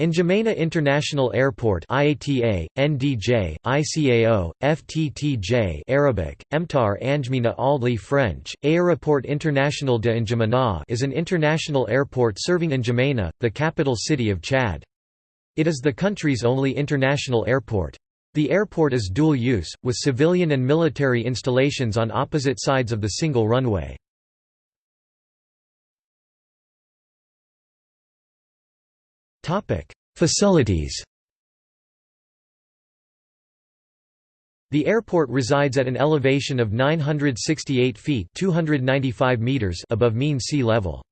N'Djamena International Airport IATA, NDJ, ICAO, FTTJ Arabic, Emtar Anjmina Aldli French, Aéroport International de N'Djamena is an international airport serving N'Djamena, the capital city of Chad. It is the country's only international airport. The airport is dual-use, with civilian and military installations on opposite sides of the single runway. Facilities The airport resides at an elevation of 968 feet 295 meters above mean sea level.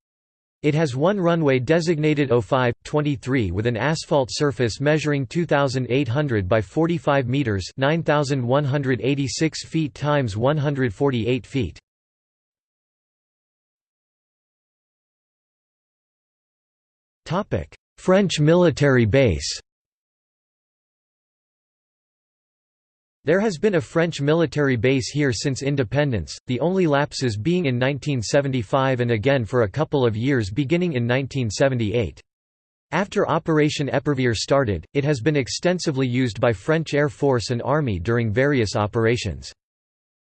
It has one runway designated 05-23 with an asphalt surface measuring 2,800 by 45 meters 9,186 feet times 148 feet. Topic French military base There has been a French military base here since independence, the only lapses being in 1975 and again for a couple of years beginning in 1978. After Operation Epervier started, it has been extensively used by French Air Force and Army during various operations.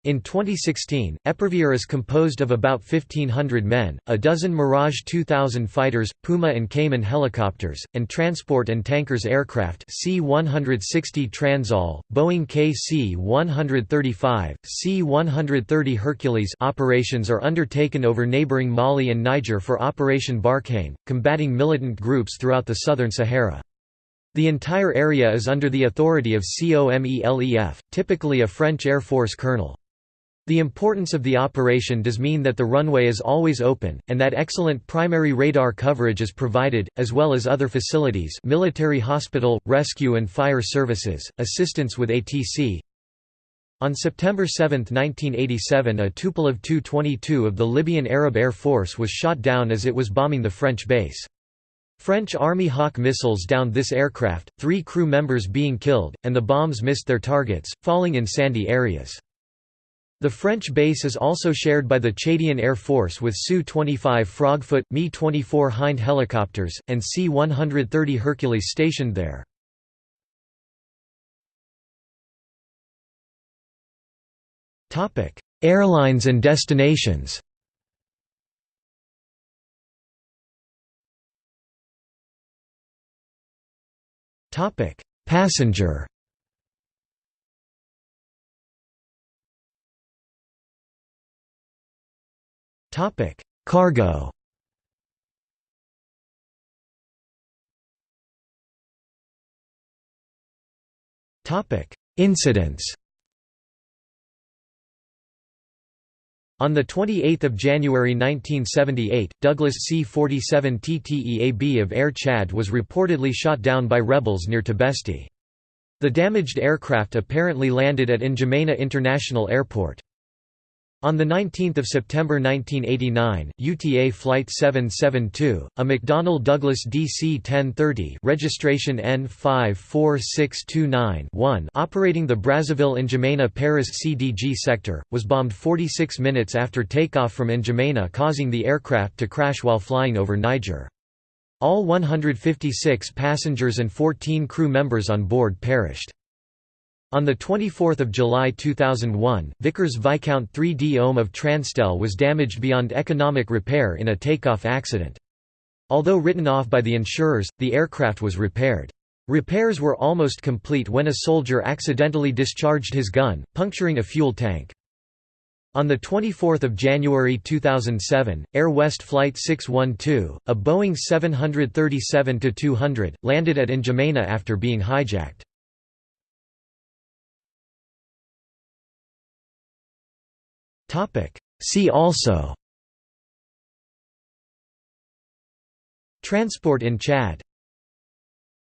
In 2016, Epervier is composed of about 1,500 men, a dozen Mirage 2000 fighters, Puma and Caïman helicopters, and transport and tankers aircraft C-160 Transall, Boeing KC-135, C-130 Hercules operations are undertaken over neighboring Mali and Niger for Operation Barkhane, combating militant groups throughout the southern Sahara. The entire area is under the authority of COMELEF, typically a French Air Force colonel. The importance of the operation does mean that the runway is always open, and that excellent primary radar coverage is provided, as well as other facilities military hospital, rescue and fire services, assistance with ATC. On September 7, 1987 a Tupolev Tu-22 of the Libyan Arab Air Force was shot down as it was bombing the French base. French Army Hawk missiles downed this aircraft, three crew members being killed, and the bombs missed their targets, falling in sandy areas. The French base is also shared by the Chadian Air Force with Su-25 Frogfoot, Mi-24 Hind helicopters, and C-130 Hercules stationed there. Airlines and destinations Passenger Topic: Cargo. Topic: Incidents. On 28 January 1978, Douglas C-47 TTEAB of Air Chad was reportedly shot down by rebels near Tibesti. The damaged aircraft apparently landed at N'Djamena International Airport. On 19 September 1989, UTA Flight 772, a McDonnell Douglas DC-1030 registration N54629-1 operating the Brazzaville-N'Djamena-Paris CDG sector, was bombed 46 minutes after takeoff from N'Djamena causing the aircraft to crash while flying over Niger. All 156 passengers and 14 crew members on board perished. On 24 July 2001, Vickers Viscount 3D Ohm of Transtel was damaged beyond economic repair in a takeoff accident. Although written off by the insurers, the aircraft was repaired. Repairs were almost complete when a soldier accidentally discharged his gun, puncturing a fuel tank. On 24 January 2007, Air West Flight 612, a Boeing 737-200, landed at N'Djamena after being hijacked. See also. Transport in Chad